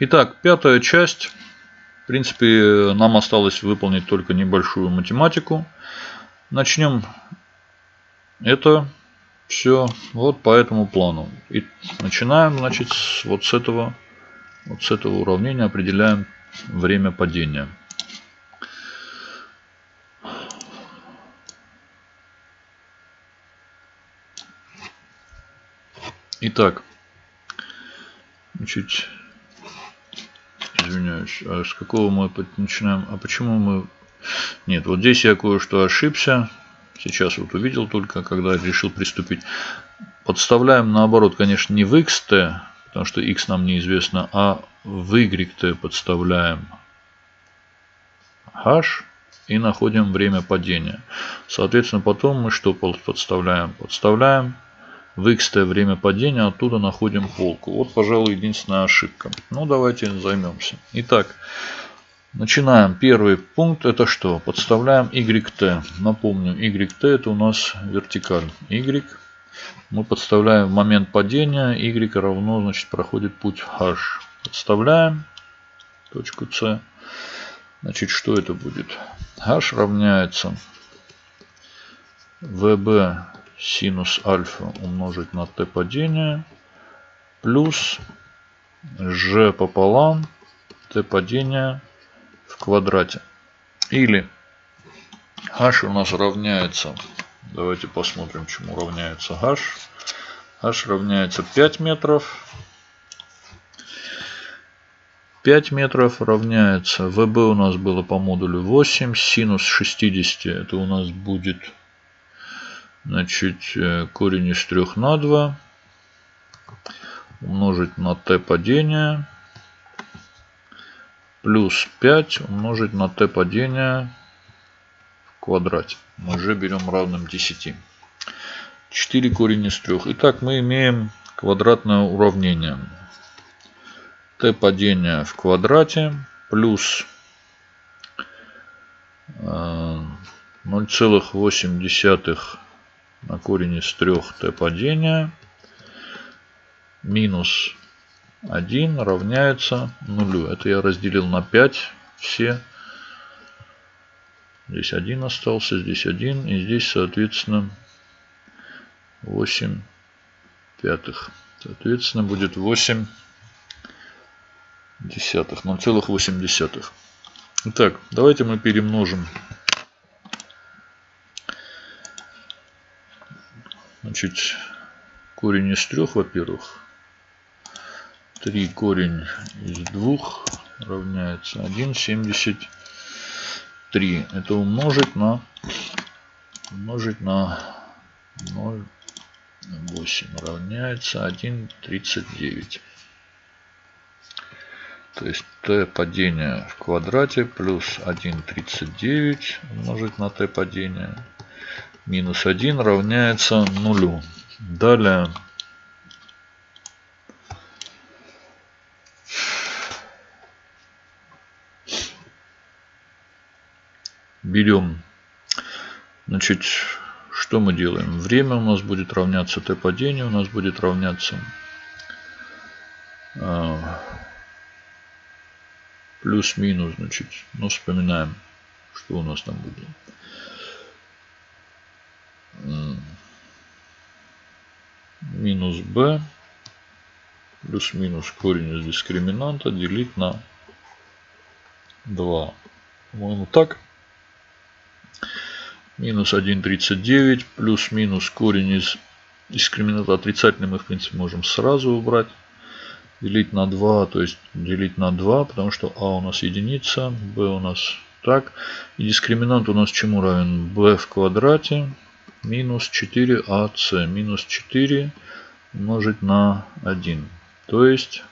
Итак, пятая часть. В принципе, нам осталось выполнить только небольшую математику. Начнем это все вот по этому плану. И начинаем, значит, вот с этого, вот с этого уравнения определяем время падения. Итак, значит, извиняюсь, а с какого мы начинаем? А почему мы... Нет, вот здесь я кое-что ошибся. Сейчас вот увидел только, когда решил приступить. Подставляем наоборот, конечно, не в xt, потому что x нам неизвестно, а в yt подставляем h и находим время падения. Соответственно, потом мы что подставляем? Подставляем в x время падения, оттуда находим полку. Вот, пожалуй, единственная ошибка. Ну, давайте займемся. Итак, начинаем. Первый пункт это что? Подставляем YT. Напомню, YT это у нас вертикаль. Y мы подставляем в момент падения. Y равно, значит, проходит путь H. Подставляем точку C. Значит, что это будет? H равняется VB синус альфа умножить на t падения плюс g пополам t падения в квадрате. Или h у нас равняется, давайте посмотрим, чему равняется h. h равняется 5 метров. 5 метров равняется, ВБ у нас было по модулю 8, синус 60 это у нас будет Значит, э, корень из 3 на 2 умножить на t падения плюс 5 умножить на t падения в квадрате. Мы уже берем равным 10. 4 корень из 3. Итак, мы имеем квадратное уравнение. t падения в квадрате плюс 0,8 э, на корень из 3 t падения минус 1 равняется нулю. Это я разделил на 5 все. Здесь 1 остался, здесь 1 и здесь соответственно 8 пятых. Соответственно будет 8 десятых, 0,8 десятых. Итак, давайте мы перемножим Значит, корень из трех, во-первых. 3 корень из двух равняется 1,73. Это умножить на умножить на 0,8 равняется 1,39. То есть t падение в квадрате плюс 1,39 умножить на t падение минус 1 равняется нулю. Далее берем, значит, что мы делаем? Время у нас будет равняться t падению, у нас будет равняться э, плюс-минус, значит, ну вспоминаем, что у нас там будет. Минус b плюс-минус корень из дискриминанта делить на 2. По-моему так. Минус 1,39 плюс-минус корень из дискриминанта отрицательный мы в принципе можем сразу убрать. Делить на 2, то есть делить на 2, потому что а у нас единица, b у нас так. И дискриминант у нас чему равен? b в квадрате минус 4ac минус 4 умножить на 1. То есть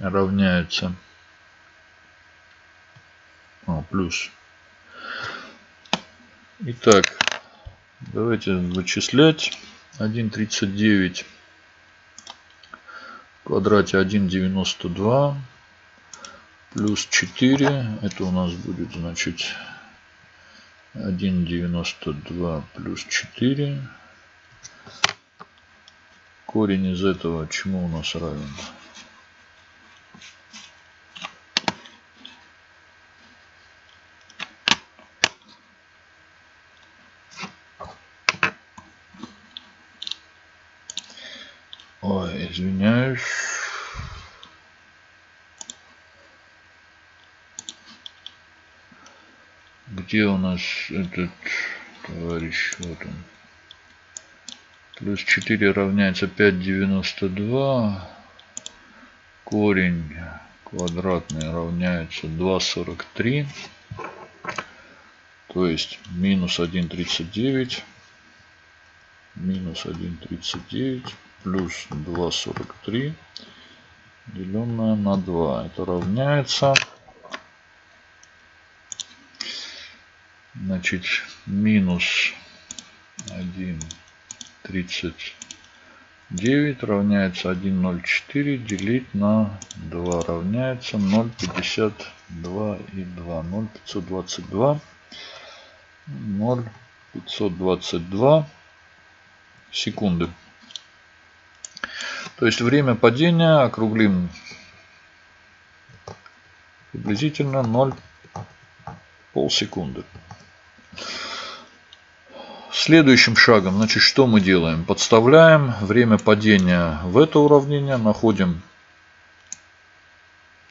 равняется а, плюс. Итак, давайте вычислять. 1,39 в квадрате 1,92 плюс 4. Это у нас будет, значит, 1,92 плюс 4 корень из этого чему у нас равен? Ой, извиняюсь. Где у нас этот товарищ? Вот он. Плюс 4 равняется 5,92. Корень квадратный равняется 2,43. То есть минус 1,39. Минус 1,39 плюс 2,43 деленное на 2. Это равняется значит минус 1,39 равняется 1,04 делить на 2 равняется 0,52 и 2. 0,522. 0,522 секунды. То есть время падения округлим приблизительно 0 полсекунды. Следующим шагом, значит, что мы делаем? Подставляем время падения в это уравнение, находим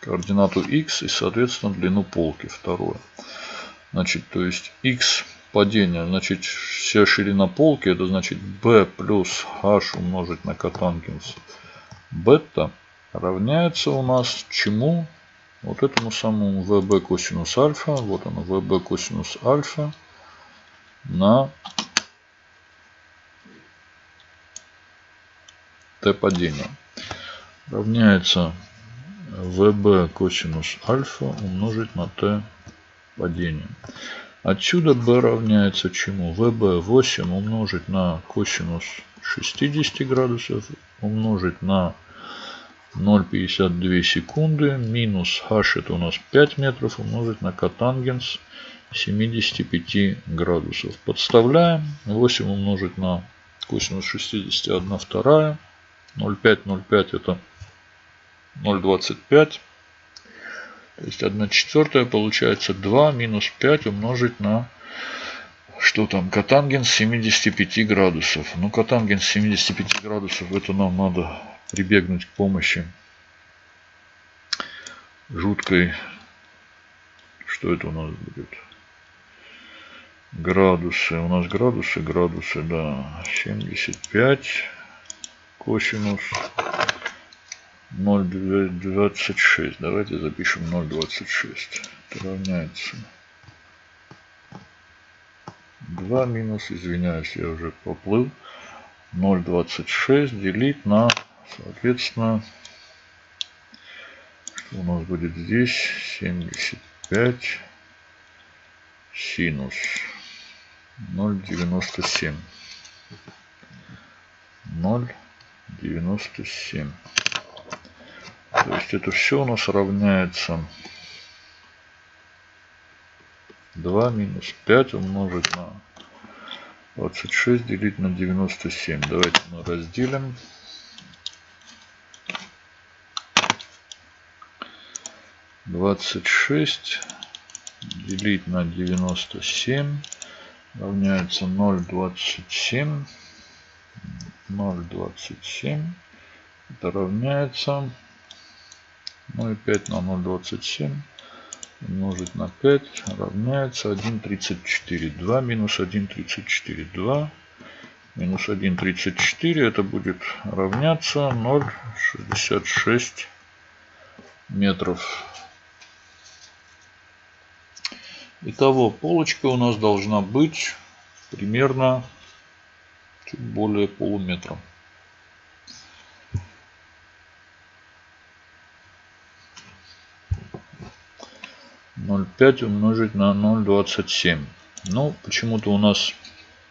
координату x и, соответственно, длину полки второе. Значит, то есть x падения, значит, вся ширина полки, это значит b плюс h умножить на котангенс бета равняется у нас чему? Вот этому самому vb косинус альфа. Вот оно vb косинус альфа на t падения. Равняется vb косинус альфа умножить на t падения. Отсюда b равняется чему? vb 8 умножить на косинус 60 градусов умножить на 0,52 секунды минус h это у нас 5 метров умножить на котангенс 75 градусов. Подставляем. 8 умножить на косинус 60 1 вторая. 0,5 0,5 это 0,25. То есть 1 четвертая получается 2 минус 5 умножить на что там, котангенс 75 градусов. Ну, котангенс 75 градусов, это нам надо прибегнуть к помощи жуткой, что это у нас будет, градусы, у нас градусы, градусы, да, 75 косинус 0,26, давайте запишем 0,26, это равняется 2 минус, извиняюсь, я уже поплыл, 0,26 делить на Соответственно, что у нас будет здесь? 75 синус 0,97. 0,97. То есть это все у нас равняется 2 минус 5 умножить на 26 делить на 97. Давайте мы разделим. 26 делить на 97 равняется 0,27. 0,27. Это равняется 0,5 на 0,27 умножить на 5 равняется 1,34. 2 минус 1,34. 2 минус 1,34 это будет равняться 0,66 метров. Итого полочка у нас должна быть примерно чуть более полуметра. Ноль пять умножить на ноль двадцать семь. Ну, почему-то у нас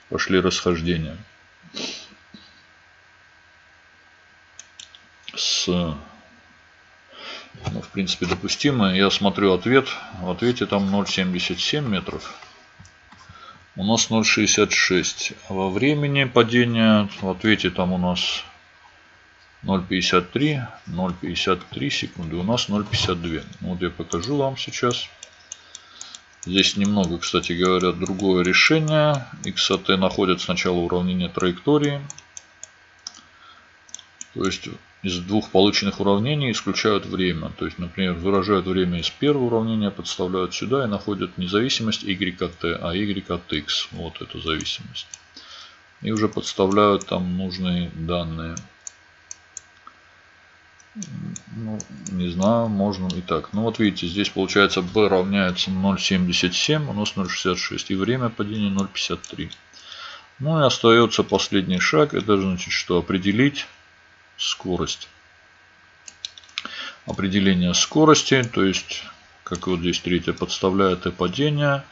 пошли расхождения. С ну, в принципе, допустимо. Я смотрю ответ. В ответе там 0,77 метров. У нас 0,66. А во времени падения в ответе там у нас 0,53. 0,53 секунды. У нас 0,52. Вот я покажу вам сейчас. Здесь немного, кстати говоря, другое решение. XAT находит сначала уравнение траектории. То есть из двух полученных уравнений исключают время. То есть, например, выражают время из первого уравнения, подставляют сюда и находят не зависимость y от t, а y от x. Вот эту зависимость. И уже подставляют там нужные данные. Ну, не знаю, можно и так. Ну вот видите, здесь получается b равняется 0,77, у нас 0,66 и время падения 0,53. Ну и остается последний шаг, это значит, что определить скорость. Определение скорости, то есть, как вот здесь третье, подставляя t падение,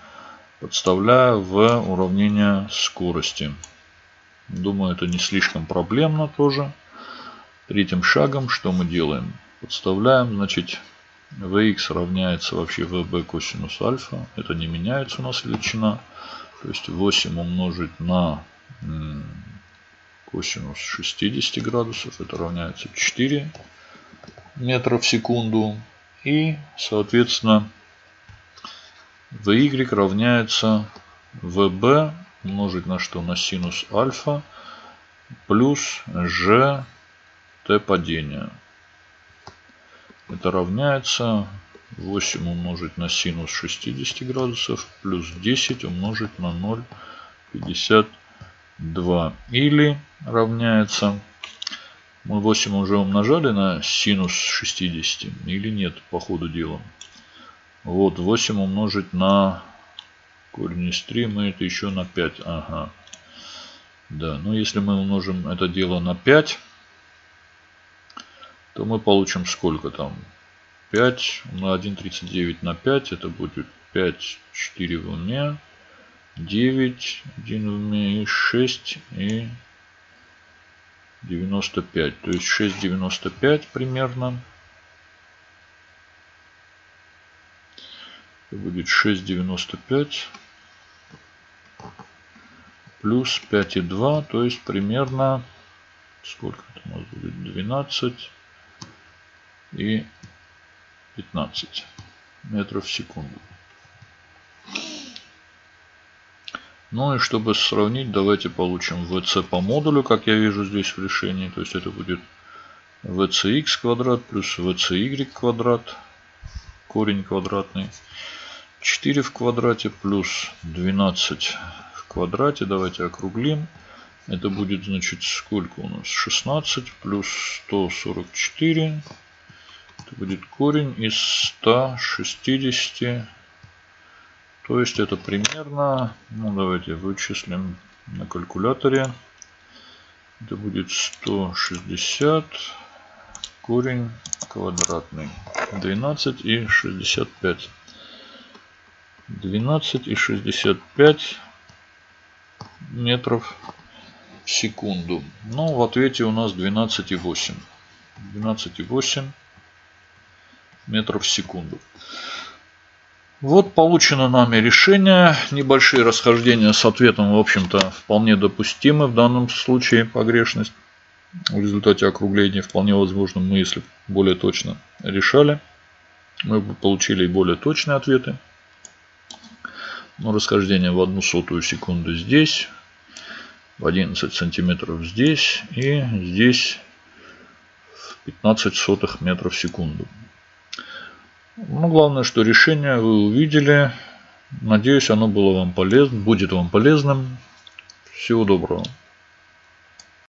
подставляя в уравнение скорости. Думаю, это не слишком проблемно тоже. Третьим шагом что мы делаем? Подставляем, значит, Vx равняется вообще VB косинус альфа. Это не меняется у нас величина. То есть 8 умножить на косинус 60 градусов. Это равняется 4 метра в секунду. И, соответственно, Vy равняется VB умножить на что? На синус альфа плюс g t падения. Это равняется 8 умножить на синус 60 градусов плюс 10 умножить на 0,52. Или равняется... Мы 8 уже умножали на синус 60 или нет по ходу дела. Вот 8 умножить на корень из 3 мы это еще на 5. Ага. Да, ну если мы умножим это дело на 5, то мы получим сколько там? 5 на 1,39 на 5. Это будет 5, 4 в уме. 9, 1 в и 6 и 95. То есть 6,95 примерно. Это будет 6,95 плюс 5,2. То есть примерно сколько это у нас будет? 12 и 15 метров в секунду. Ну и чтобы сравнить, давайте получим VC по модулю, как я вижу здесь в решении. То есть это будет VCX квадрат плюс VCY квадрат, корень квадратный. 4 в квадрате плюс 12 в квадрате. Давайте округлим. Это будет, значит, сколько у нас? 16 плюс 144 это будет корень из 160. То есть это примерно, ну давайте вычислим на калькуляторе. Это будет 160 корень квадратный. 12 и 65. 12 и 65 метров в секунду. Ну, в ответе у нас 12,8. 12,8 метров в секунду. Вот получено нами решение. Небольшие расхождения с ответом, в общем-то, вполне допустимы в данном случае погрешность. В результате округления вполне возможно мы, если более точно решали, мы бы получили более точные ответы. Но расхождение в одну сотую секунду здесь, в 11 сантиметров здесь и здесь в 15 сотых метров в секунду. Ну, главное, что решение вы увидели. Надеюсь, оно было вам полезно, будет вам полезным. Всего доброго.